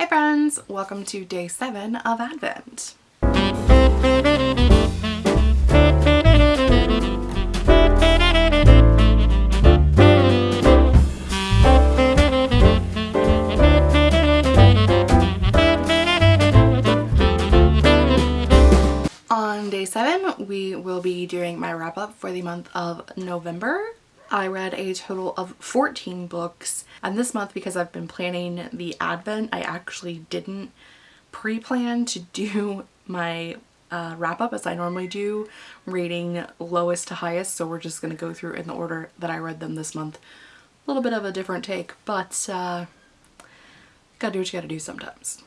Hi friends, welcome to day seven of Advent. On day seven, we will be doing my wrap up for the month of November. I read a total of 14 books and this month because I've been planning the advent I actually didn't pre-plan to do my uh, wrap up as I normally do rating lowest to highest so we're just going to go through in the order that I read them this month. A little bit of a different take but uh, gotta do what you gotta do sometimes.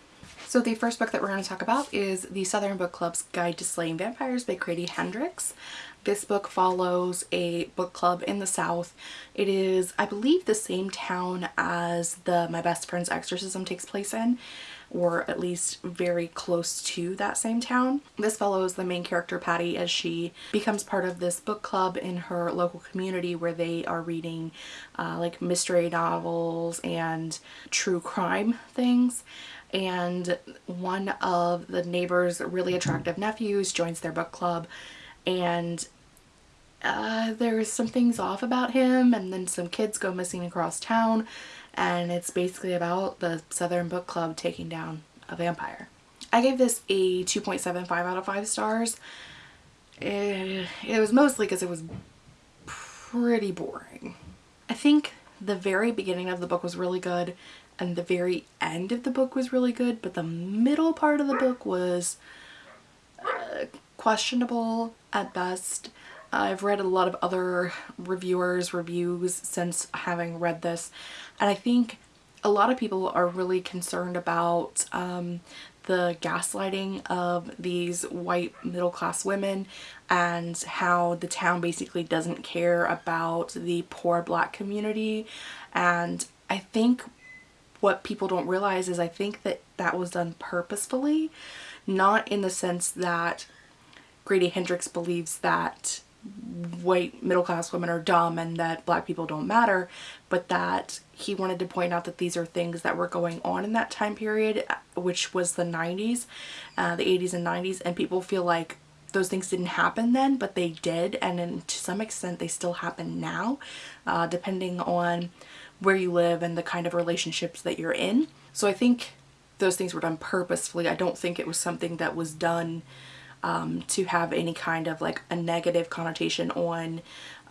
So the first book that we're going to talk about is the Southern Book Club's Guide to Slaying Vampires by Grady Hendrix. This book follows a book club in the South. It is, I believe, the same town as the My Best Friend's Exorcism takes place in, or at least very close to that same town. This follows the main character Patty as she becomes part of this book club in her local community where they are reading uh, like mystery novels and true crime things. And one of the neighbor's really attractive nephews joins their book club. And uh, there's some things off about him and then some kids go missing across town and it's basically about the Southern Book Club taking down a vampire. I gave this a 2.75 out of 5 stars. It, it was mostly because it was pretty boring. I think the very beginning of the book was really good and the very end of the book was really good but the middle part of the book was uh, questionable at best I've read a lot of other reviewers reviews since having read this and I think a lot of people are really concerned about um, the gaslighting of these white middle-class women and how the town basically doesn't care about the poor black community and I think what people don't realize is I think that that was done purposefully not in the sense that Grady Hendrix believes that white middle class women are dumb and that black people don't matter but that he wanted to point out that these are things that were going on in that time period which was the 90s uh, the 80s and 90s and people feel like those things didn't happen then but they did and in, to some extent they still happen now uh, depending on where you live and the kind of relationships that you're in. So I think those things were done purposefully. I don't think it was something that was done um, to have any kind of like a negative connotation on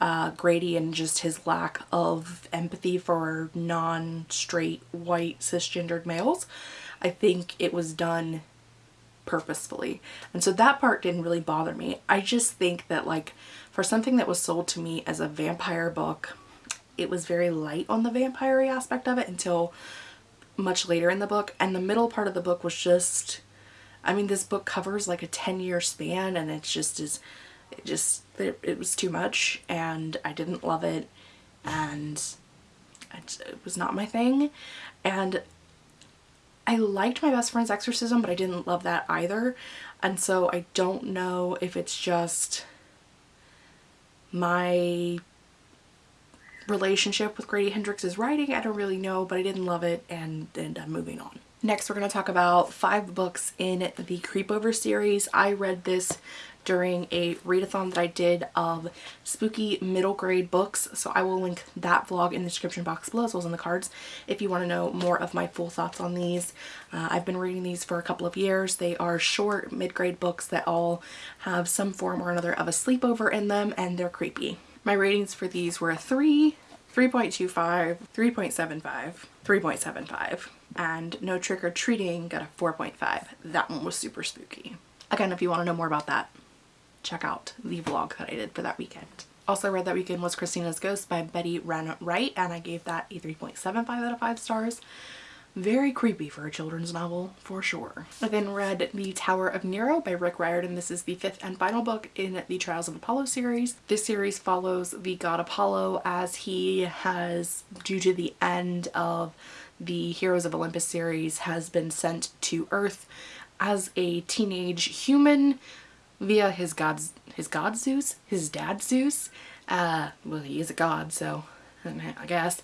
uh, Grady and just his lack of empathy for non-straight white cisgendered males. I think it was done purposefully and so that part didn't really bother me. I just think that like for something that was sold to me as a vampire book it was very light on the vampire aspect of it until much later in the book and the middle part of the book was just I mean, this book covers like a 10 year span and it's just is, it just, it, it, was too much and I didn't love it and it, it was not my thing. And I liked my best friend's exorcism, but I didn't love that either. And so I don't know if it's just my relationship with Grady Hendrix's writing. I don't really know, but I didn't love it and, and I'm moving on. Next, we're going to talk about five books in the Creepover series. I read this during a readathon that I did of spooky middle grade books so I will link that vlog in the description box below as well as in the cards if you want to know more of my full thoughts on these. Uh, I've been reading these for a couple of years. They are short mid-grade books that all have some form or another of a sleepover in them and they're creepy. My ratings for these were a 3, 3.25, 3.75, 3.75 and No Trick or Treating got a 4.5. That one was super spooky. Again, if you want to know more about that, check out the vlog that I did for that weekend. Also read that weekend was Christina's Ghost by Betty Ren Wright and I gave that a 3.75 out of 5 stars. Very creepy for a children's novel, for sure. I then read The Tower of Nero by Rick Riordan. This is the fifth and final book in the Trials of Apollo series. This series follows the god Apollo as he has, due to the end of the Heroes of Olympus series has been sent to Earth as a teenage human via his god's his god Zeus, his dad Zeus. Uh, well, he is a god, so I guess.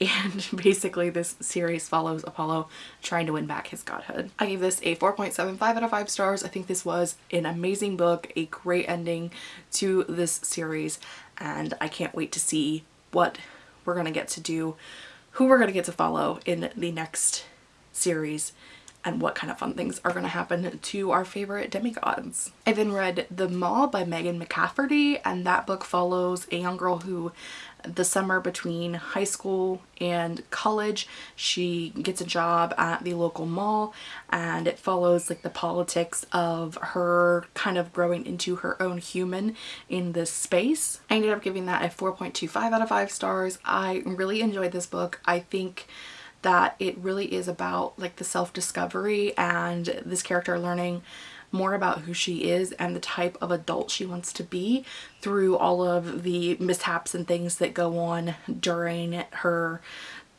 and basically this series follows Apollo trying to win back his godhood. I gave this a 4.75 out of 5 stars. I think this was an amazing book, a great ending to this series and I can't wait to see what we're going to get to do, who we're going to get to follow in the next series and what kind of fun things are going to happen to our favorite demigods. I then read The Mall by Megan McCafferty and that book follows a young girl who the summer between high school and college she gets a job at the local mall and it follows like the politics of her kind of growing into her own human in this space. I ended up giving that a 4.25 out of 5 stars. I really enjoyed this book. I think that it really is about like the self-discovery and this character learning more about who she is and the type of adult she wants to be through all of the mishaps and things that go on during her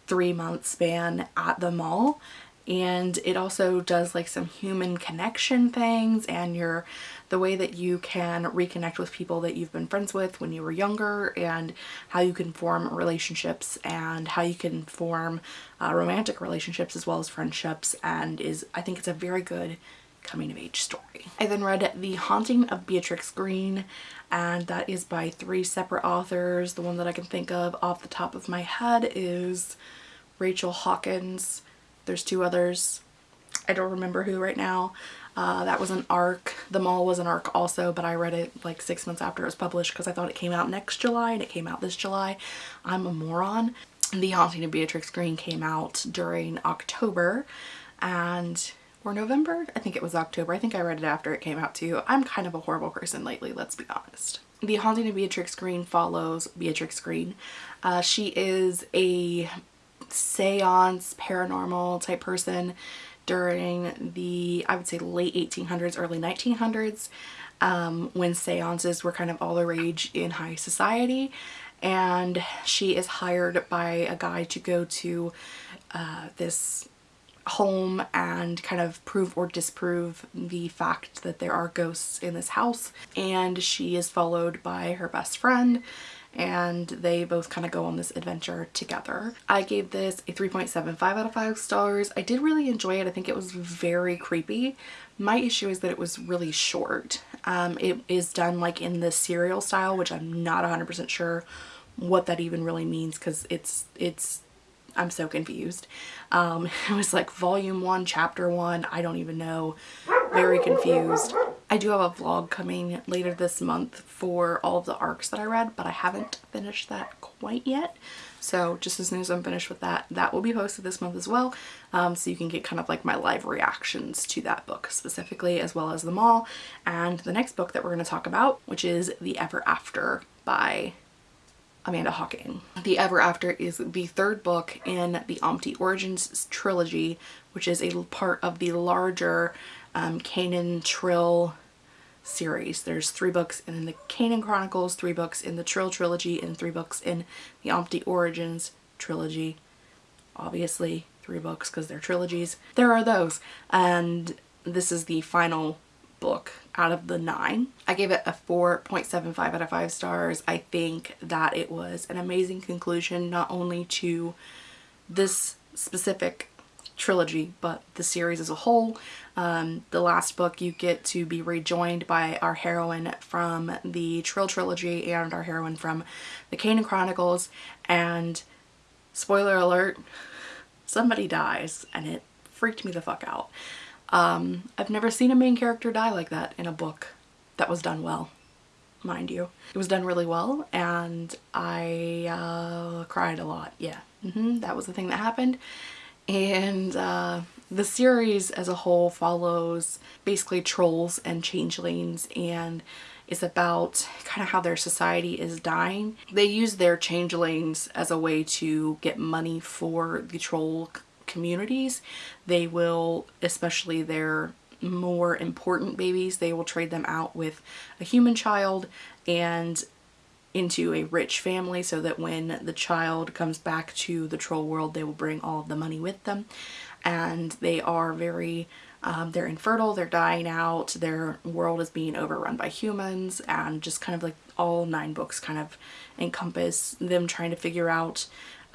three month span at the mall and it also does like some human connection things and your the way that you can reconnect with people that you've been friends with when you were younger and how you can form relationships and how you can form uh, romantic relationships as well as friendships and is I think it's a very good coming of age story. I then read The Haunting of Beatrix Greene and that is by three separate authors. The one that I can think of off the top of my head is Rachel Hawkins. There's two others. I don't remember who right now. Uh, that was an arc. The Mall was an arc also, but I read it like six months after it was published because I thought it came out next July and it came out this July. I'm a moron. The Haunting of Beatrix Greene came out during October and or November. I think it was October. I think I read it after it came out too. I'm kind of a horrible person lately, let's be honest. The Haunting of Beatrix Greene follows Beatrix Greene. Uh, she is a seance, paranormal type person during the, I would say late 1800s, early 1900s, um, when seances were kind of all the rage in high society. And she is hired by a guy to go to uh, this home and kind of prove or disprove the fact that there are ghosts in this house and she is followed by her best friend and they both kind of go on this adventure together. I gave this a 3.75 out of 5 stars. I did really enjoy it. I think it was very creepy. My issue is that it was really short. Um, it is done like in the serial style, which I'm not 100% sure what that even really means because it's it's I'm so confused. Um, it was like volume one, chapter one. I don't even know. Very confused. I do have a vlog coming later this month for all of the arcs that I read, but I haven't finished that quite yet. So just as soon as I'm finished with that, that will be posted this month as well. Um, so you can get kind of like my live reactions to that book specifically, as well as the mall. And the next book that we're going to talk about, which is The Ever After by Amanda Hocking. The Ever After is the third book in the Omte Origins trilogy, which is a part of the larger um, Kanin Trylle series. There's three books in the Kanin Chronicles, three books in the Trylle trilogy, and three books in the Omte Origins trilogy. Obviously, three books because they're trilogies. There are those, and this is the final book out of the nine. I gave it a 4.75 out of 5 stars. I think that it was an amazing conclusion not only to this specific trilogy but the series as a whole. Um, the last book you get to be rejoined by our heroine from the Trylle trilogy and our heroine from the Kanin Chronicles and spoiler alert somebody dies and it freaked me the fuck out. Um, I've never seen a main character die like that in a book that was done well, mind you. It was done really well and I uh, cried a lot, yeah. Mm -hmm, that was the thing that happened. And uh, the series as a whole follows basically trolls and changelings and is about kind of how their society is dying. They use their changelings as a way to get money for the troll communities, they will, especially their more important babies, they will trade them out with a human child and into a rich family so that when the child comes back to the troll world they will bring all of the money with them and they are very um, they're infertile they're dying out their world is being overrun by humans and just kind of like all nine books kind of encompass them trying to figure out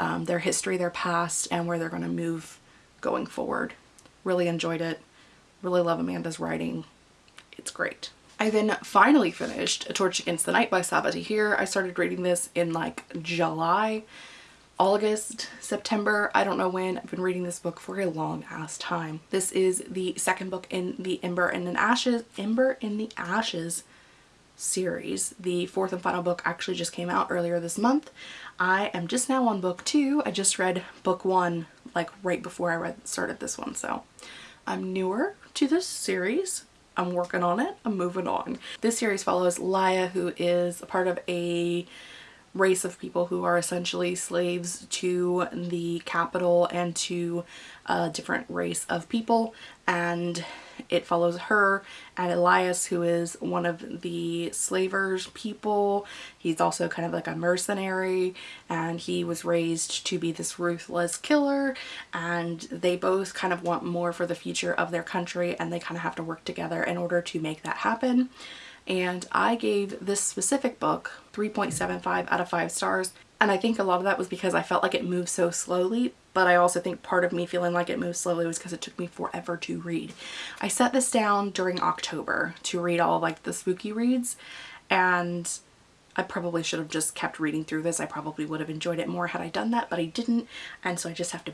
um, their history, their past, and where they're going to move going forward. Really enjoyed it. Really love Amanda's writing. It's great. I then finally finished A Torch Against the Night by Sabaa Tahir. I started reading this in like July, August, September. I don't know when. I've been reading this book for a long ass time. This is the second book in the Ember in the Ashes, Ember in the Ashes series. The fourth and final book actually just came out earlier this month. I am just now on book two. I just read book one like right before I read started this one so I'm newer to this series I'm working on it. I'm moving on. This series follows Laia who is a part of a race of people who are essentially slaves to the capital and to a different race of people and it follows her and Elias who is one of the slavers people. He's also kind of like a mercenary and he was raised to be this ruthless killer and they both kind of want more for the future of their country and they kind of have to work together in order to make that happen and I gave this specific book 3.75 out of 5 stars and I think a lot of that was because I felt like it moved so slowly but I also think part of me feeling like it moved slowly was because it took me forever to read. I set this down during October to read all like the spooky reads and I probably should have just kept reading through this. I probably would have enjoyed it more had I done that, but I didn't. And so I just have to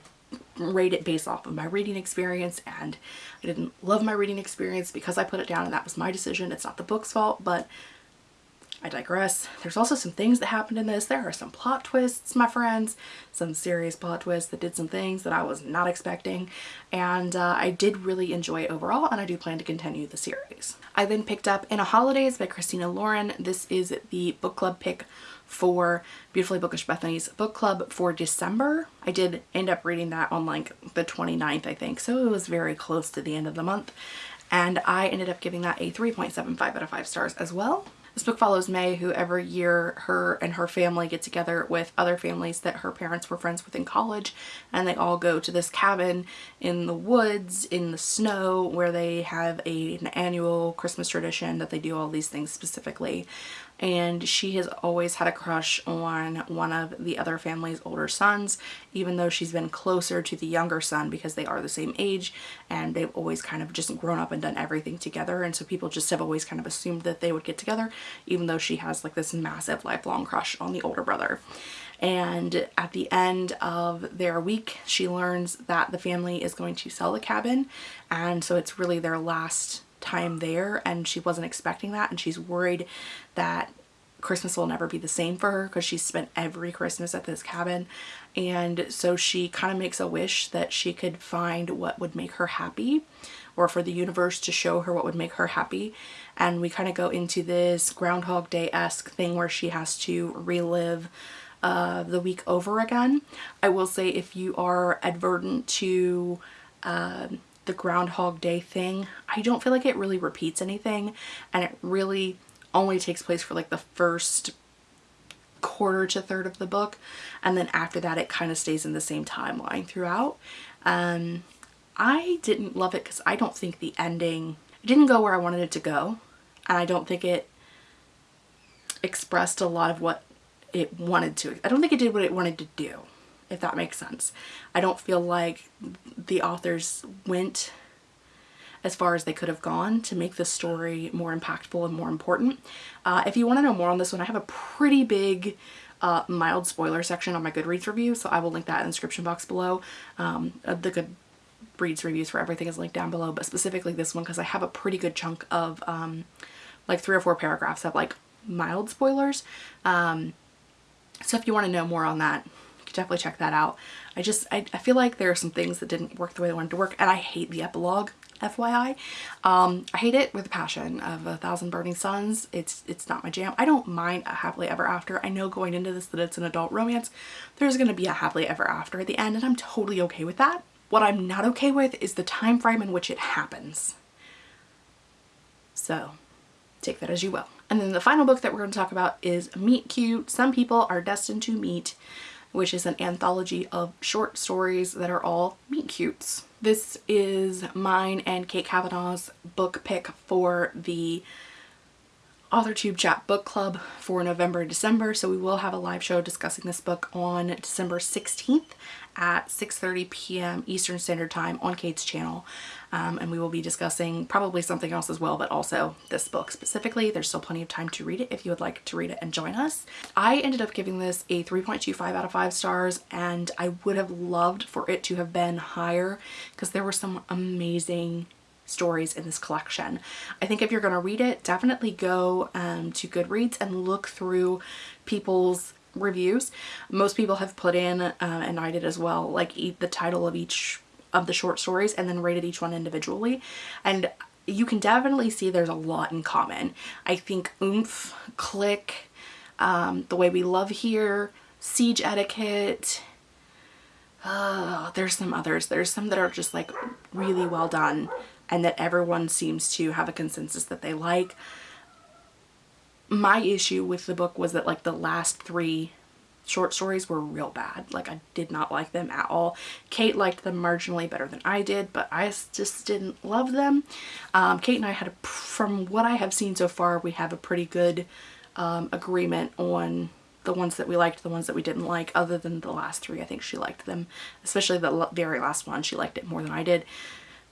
rate it based off of my reading experience and I didn't love my reading experience because I put it down and that was my decision. It's not the book's fault, but I digress. There's also some things that happened in this. There are some plot twists, my friends, some serious plot twists that did some things that I was not expecting. And uh, I did really enjoy overall and I do plan to continue the series. I then picked up In a Holidaze by Christina Lauren. This is the book club pick for Beautifully Bookish Bethany's book club for December. I did end up reading that on like the 29th, I think. So it was very close to the end of the month. And I ended up giving that a 3.75 out of 5 stars as well. This book follows May who every year her and her family get together with other families that her parents were friends with in college and they all go to this cabin in the woods in the snow where they have a, an annual Christmas tradition that they do all these things specifically and she has always had a crush on one of the other family's older sons even though she's been closer to the younger son because they are the same age and they've always kind of just grown up and done everything together and so people just have always kind of assumed that they would get together even though she has like this massive lifelong crush on the older brother. And at the end of their week she learns that the family is going to sell the cabin and so it's really their last time there and she wasn't expecting that and she's worried that Christmas will never be the same for her because she's spent every Christmas at this cabin and so she kind of makes a wish that she could find what would make her happy or for the universe to show her what would make her happy and we kind of go into this Groundhog Day-esque thing where she has to relive uh, the week over again. I will say if you are advertent to uh, the Groundhog Day thing. I don't feel like it really repeats anything and it really only takes place for like the first quarter to third of the book and then after that it kind of stays in the same timeline throughout. Um, I didn't love it because I don't think the ending didn't go where I wanted it to go and I don't think it expressed a lot of what it wanted to. I don't think it did what it wanted to do if that makes sense. I don't feel like the authors went as far as they could have gone to make the story more impactful and more important. Uh, if you want to know more on this one, I have a pretty big uh, mild spoiler section on my Goodreads review, so I will link that in the description box below. Um, uh, the Goodreads reviews for everything is linked down below, but specifically this one because I have a pretty good chunk of um, like three or four paragraphs of like mild spoilers. Um, so if you want to know more on that, definitely check that out. I just, I, I, feel like there are some things that didn't work the way they wanted to work and I hate the epilogue, FYI. Um, I hate it with a passion of A Thousand Burning Suns. It's, it's not my jam. I don't mind a happily ever after. I know going into this that it's an adult romance. There's going to be a happily ever after at the end and I'm totally okay with that. What I'm not okay with is the time frame in which it happens. So take that as you will. And then the final book that we're going to talk about is Meet Cute. Some people are destined to meet which is an anthology of short stories that are all meet cutes. This is mine and Kate Kavanaugh's book pick for the AuthorTube Chat Book Club for November and December. So we will have a live show discussing this book on December 16th at 6.30 p.m. Eastern Standard Time on Kate's channel. Um, and we will be discussing probably something else as well, but also this book specifically. There's still plenty of time to read it if you would like to read it and join us. I ended up giving this a 3.25 out of 5 stars and I would have loved for it to have been higher because there were some amazing stories in this collection. I think if you're going to read it, definitely go um, to Goodreads and look through people's reviews. Most people have put in, uh, and I did as well, like eat the title of each of the short stories and then rated each one individually. And you can definitely see there's a lot in common. I think Oomph, Click, um, The Way We Love Here, Siege Etiquette, uh, there's some others. There's some that are just like really well done and that everyone seems to have a consensus that they like. My issue with the book was that like the last three short stories were real bad. Like I did not like them at all. Kate liked them marginally better than I did, but I just didn't love them. Um, Kate and I had, a, from what I have seen so far, we have a pretty good um, agreement on the ones that we liked, the ones that we didn't like, other than the last three. I think she liked them, especially the very last one. She liked it more than I did.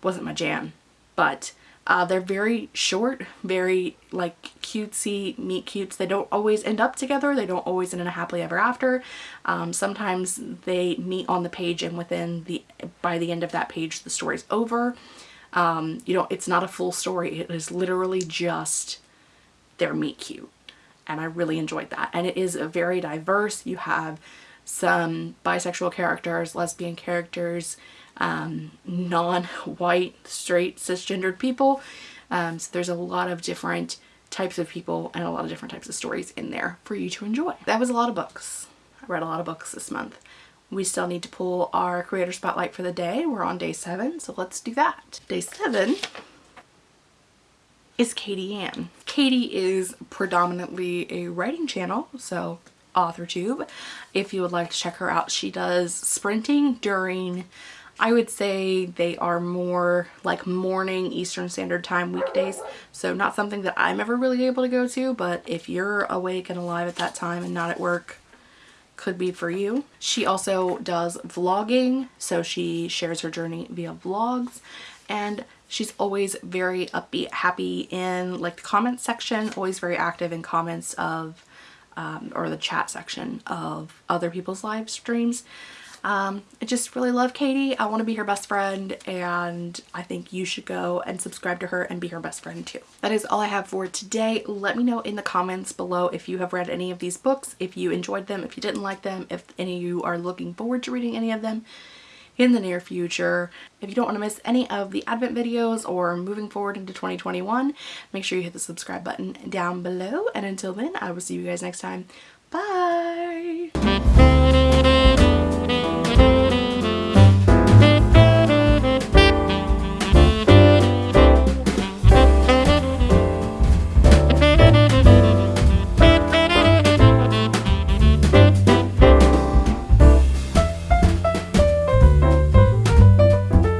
Wasn't my jam but uh, they're very short, very like cutesy meet cutes. They don't always end up together. They don't always end in a happily ever after. Um, sometimes they meet on the page and within the, by the end of that page, the story's over. Um, you know, it's not a full story. It is literally just their meet cute. And I really enjoyed that. And it is a very diverse. You have some bisexual characters, lesbian characters, um, non-white, straight, cisgendered people. Um, so there's a lot of different types of people and a lot of different types of stories in there for you to enjoy. That was a lot of books. I read a lot of books this month. We still need to pull our creator spotlight for the day. We're on day seven, so let's do that. Day seven is Katie Ann. Katie is predominantly a writing channel, so AuthorTube. If you would like to check her out, she does sprinting during I would say they are more like morning Eastern Standard Time weekdays. So not something that I'm ever really able to go to, but if you're awake and alive at that time and not at work, could be for you. She also does vlogging, so she shares her journey via vlogs and she's always very upbeat, happy in like the comments section, always very active in comments of um, or the chat section of other people's live streams. Um, I just really love Katie. I want to be her best friend and I think you should go and subscribe to her and be her best friend too. That is all I have for today. Let me know in the comments below if you have read any of these books, if you enjoyed them, if you didn't like them, if any of you are looking forward to reading any of them in the near future. If you don't want to miss any of the advent videos or moving forward into 2021, make sure you hit the subscribe button down below. And until then, I will see you guys next time. Bye!